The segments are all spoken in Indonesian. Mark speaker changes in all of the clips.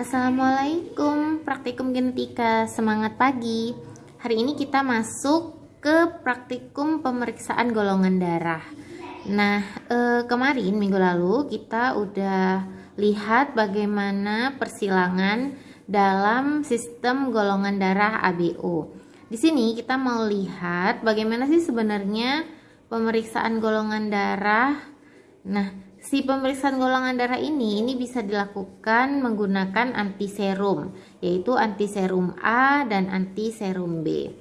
Speaker 1: Assalamualaikum. Praktikum genetika semangat pagi. Hari ini kita masuk ke praktikum pemeriksaan golongan darah. Nah eh, kemarin minggu lalu kita udah lihat bagaimana persilangan dalam sistem golongan darah ABO Di sini kita mau lihat bagaimana sih sebenarnya pemeriksaan golongan darah. Nah Si pemeriksaan golongan darah ini ini bisa dilakukan menggunakan antiserum, yaitu antiserum A dan antiserum B.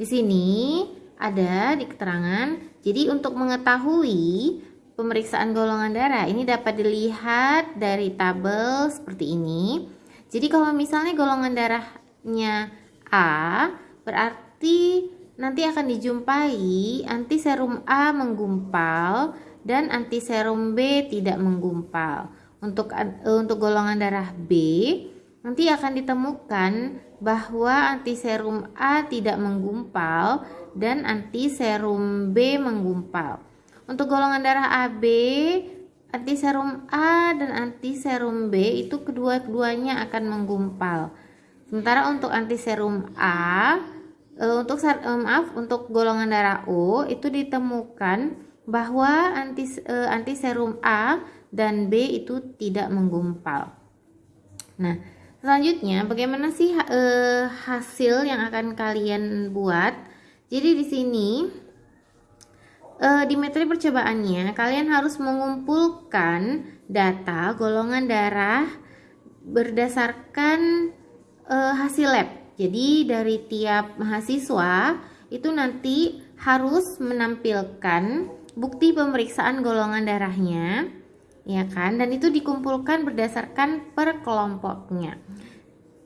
Speaker 1: Di sini ada di keterangan, jadi untuk mengetahui pemeriksaan golongan darah ini dapat dilihat dari tabel seperti ini. Jadi kalau misalnya golongan darahnya A, berarti nanti akan dijumpai antiserum A menggumpal dan antiserum B tidak menggumpal. Untuk eh, untuk golongan darah B nanti akan ditemukan bahwa antiserum A tidak menggumpal dan antiserum B menggumpal. Untuk golongan darah AB, antiserum A dan antiserum B itu kedua-duanya akan menggumpal. Sementara untuk antiserum A, eh, untuk eh, maaf untuk golongan darah O itu ditemukan bahwa anti, serum A dan B itu tidak menggumpal. Nah, selanjutnya bagaimana sih uh, hasil yang akan kalian buat? Jadi di sini uh, di metode percobaannya kalian harus mengumpulkan data golongan darah berdasarkan uh, hasil lab. Jadi dari tiap mahasiswa itu nanti harus menampilkan bukti pemeriksaan golongan darahnya ya kan? Dan itu dikumpulkan berdasarkan per kelompoknya.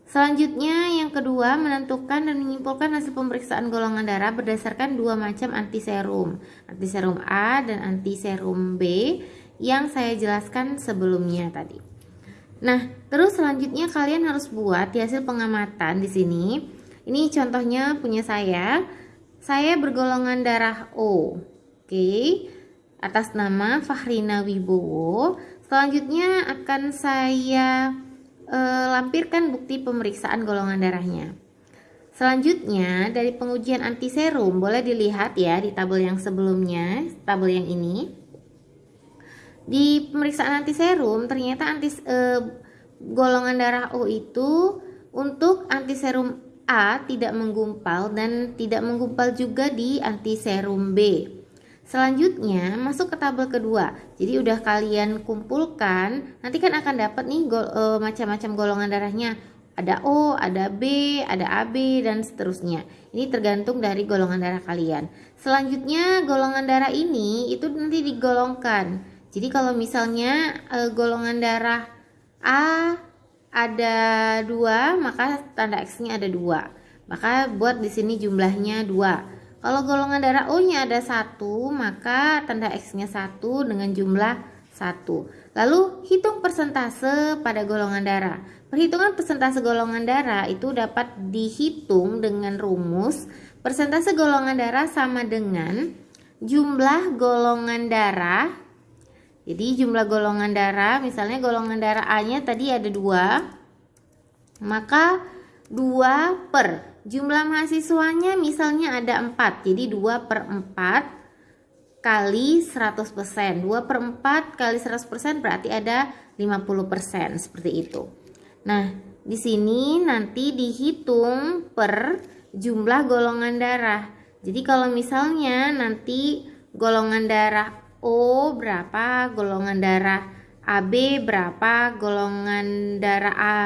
Speaker 1: Selanjutnya yang kedua menentukan dan menyimpulkan hasil pemeriksaan golongan darah berdasarkan dua macam antiserum. Antiserum A dan antiserum B yang saya jelaskan sebelumnya tadi. Nah terus selanjutnya kalian harus buat di hasil pengamatan di sini. Ini contohnya punya saya. Saya bergolongan darah O Oke, atas nama Fahrina Wibowo. Selanjutnya akan saya e, lampirkan bukti pemeriksaan golongan darahnya. Selanjutnya dari pengujian antiserum boleh dilihat ya di tabel yang sebelumnya, tabel yang ini. Di pemeriksaan antiserum ternyata anti e, golongan darah O itu untuk antiserum A tidak menggumpal dan tidak menggumpal juga di antiserum B. Selanjutnya masuk ke tabel kedua. Jadi udah kalian kumpulkan, nanti kan akan dapat nih go, e, macam-macam golongan darahnya. Ada O, ada B, ada AB dan seterusnya. Ini tergantung dari golongan darah kalian. Selanjutnya golongan darah ini itu nanti digolongkan. Jadi kalau misalnya e, golongan darah A ada dua, maka tanda X-nya ada dua. Maka buat di sini jumlahnya dua. Kalau golongan darah O-nya ada satu, maka tanda X-nya satu dengan jumlah satu. Lalu hitung persentase pada golongan darah. Perhitungan persentase golongan darah itu dapat dihitung dengan rumus persentase golongan darah sama dengan jumlah golongan darah. Jadi jumlah golongan darah, misalnya golongan darah A-nya tadi ada dua, maka 2 per Jumlah mahasiswanya misalnya ada 4, jadi 2 per 4 kali 100%. 2 per 4 kali 100% berarti ada 50% seperti itu. Nah, di sini nanti dihitung per jumlah golongan darah. Jadi kalau misalnya nanti golongan darah O berapa, golongan darah AB berapa, golongan darah A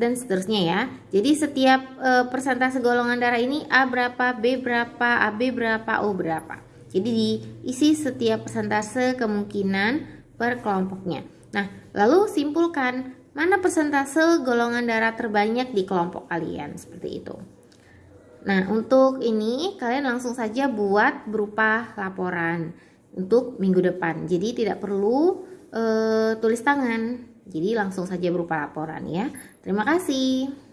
Speaker 1: dan seterusnya ya. Jadi setiap e, persentase golongan darah ini A berapa, B berapa, AB berapa, O berapa. Jadi diisi setiap persentase kemungkinan per kelompoknya. Nah, lalu simpulkan mana persentase golongan darah terbanyak di kelompok kalian seperti itu. Nah, untuk ini kalian langsung saja buat berupa laporan untuk minggu depan. Jadi tidak perlu e, tulis tangan. Jadi langsung saja berupa laporan ya. Terima kasih.